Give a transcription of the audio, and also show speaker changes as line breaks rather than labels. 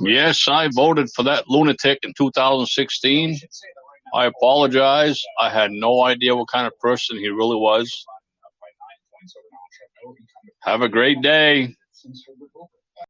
Yes, I voted for that lunatic in 2016. I apologize. I had no idea what kind of person he really was. Have a great day.